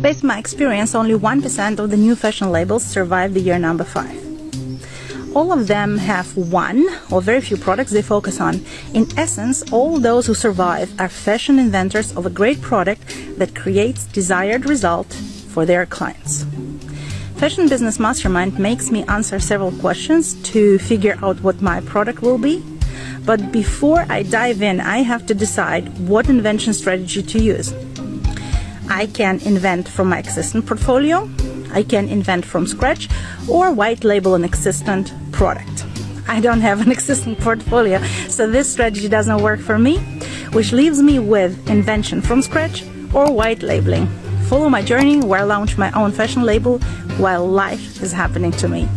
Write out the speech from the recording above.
Based on my experience, only 1% of the new fashion labels survive the year number 5 all of them have one or very few products they focus on. In essence, all those who survive are fashion inventors of a great product that creates desired result for their clients. Fashion Business Mastermind makes me answer several questions to figure out what my product will be. But before I dive in, I have to decide what invention strategy to use. I can invent from my existing portfolio, I can invent from scratch, or white label an existing product. I don't have an existing portfolio, so this strategy doesn't work for me, which leaves me with invention from scratch or white labeling. Follow my journey where I launch my own fashion label while life is happening to me.